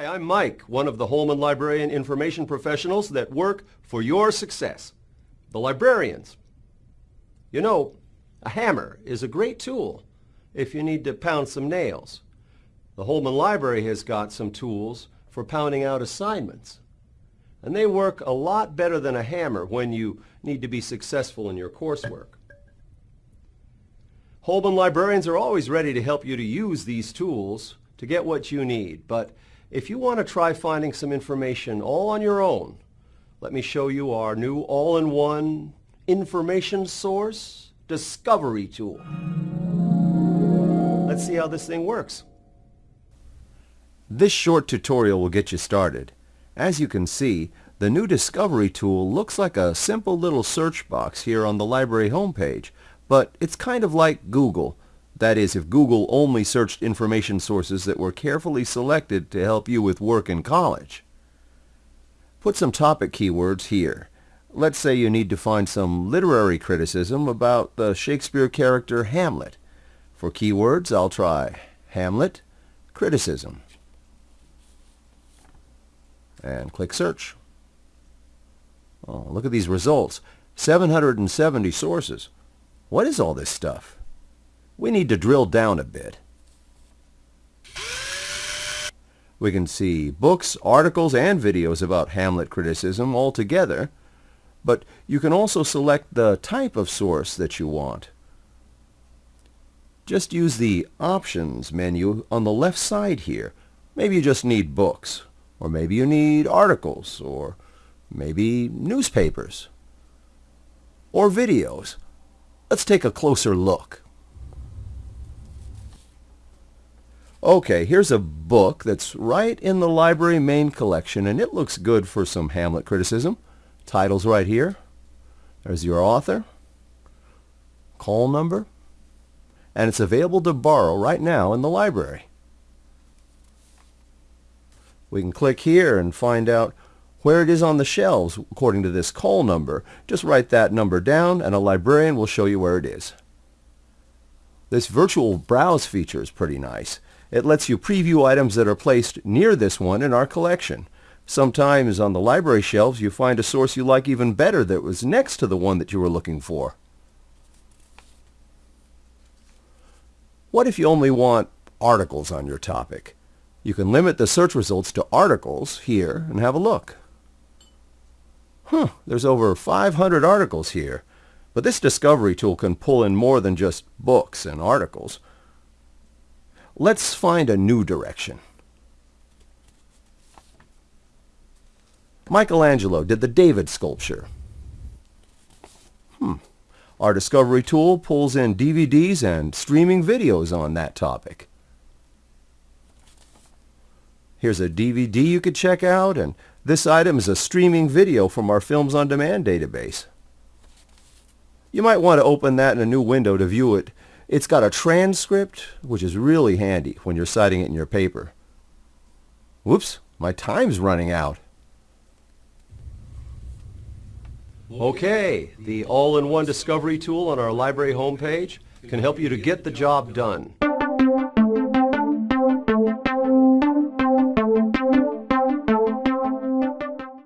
Hi, I'm Mike, one of the Holman Librarian information professionals that work for your success. The librarians. You know, a hammer is a great tool if you need to pound some nails. The Holman Library has got some tools for pounding out assignments. And they work a lot better than a hammer when you need to be successful in your coursework. Holman librarians are always ready to help you to use these tools to get what you need, but if you want to try finding some information all on your own, let me show you our new all-in-one information source discovery tool. Let's see how this thing works. This short tutorial will get you started. As you can see, the new Discovery tool looks like a simple little search box here on the library homepage, but it's kind of like Google, that is, if Google only searched information sources that were carefully selected to help you with work in college. Put some topic keywords here. Let's say you need to find some literary criticism about the Shakespeare character Hamlet. For keywords, I'll try Hamlet, criticism. And click search. Oh, look at these results. 770 sources. What is all this stuff? We need to drill down a bit. We can see books, articles, and videos about Hamlet criticism all together, but you can also select the type of source that you want. Just use the Options menu on the left side here. Maybe you just need books, or maybe you need articles, or maybe newspapers, or videos. Let's take a closer look. Okay, here's a book that's right in the library main collection, and it looks good for some Hamlet criticism. Title's right here. There's your author, call number, and it's available to borrow right now in the library. We can click here and find out where it is on the shelves according to this call number. Just write that number down and a librarian will show you where it is. This virtual browse feature is pretty nice. It lets you preview items that are placed near this one in our collection. Sometimes on the library shelves you find a source you like even better that was next to the one that you were looking for. What if you only want articles on your topic? You can limit the search results to articles here and have a look. Huh, there's over 500 articles here. But this discovery tool can pull in more than just books and articles. Let's find a new direction. Michelangelo did the David sculpture. Hmm. Our discovery tool pulls in DVDs and streaming videos on that topic. Here's a DVD you could check out, and this item is a streaming video from our Films on Demand database. You might want to open that in a new window to view it it's got a transcript, which is really handy when you're citing it in your paper. Whoops, my time's running out. Okay, the all-in-one discovery tool on our library homepage can help you to get the job done.